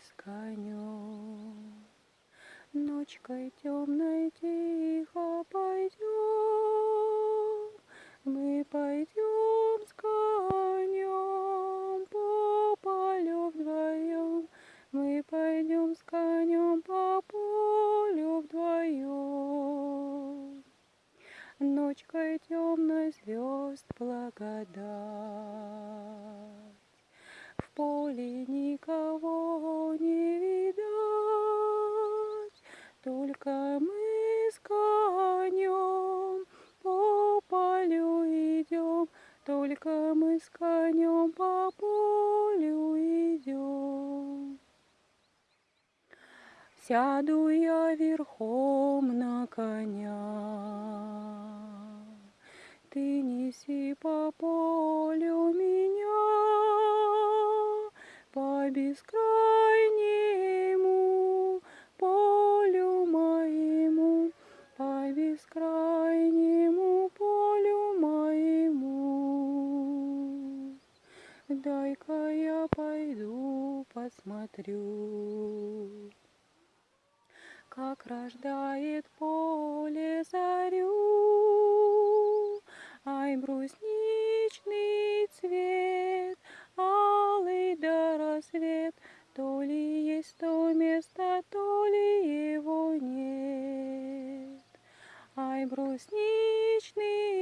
с конем. Ночкой темной тихо пойдем, мы пойдем с конем по полю вдвоем, мы пойдем с конем по полю вдвоем. Ночкой темной звезд благодать, в поле никого только мы с конем по полю идем. Сяду я верхом на коня, Ты неси по полю меня, По бескрайнему Дай-ка я пойду посмотрю, как рождает поле зарю. Ай, брусничный цвет, алый до рассвет, то ли есть то место, то ли его нет. Ай, брусничный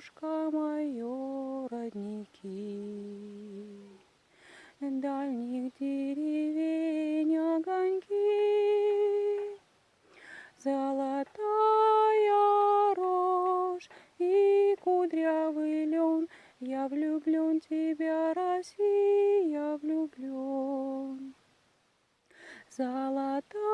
полюшка мое родники, Дальних деревень огоньки, Золотая рожь и кудрявый лен, Я влюблен тебя, Россия, влюблен. Золотая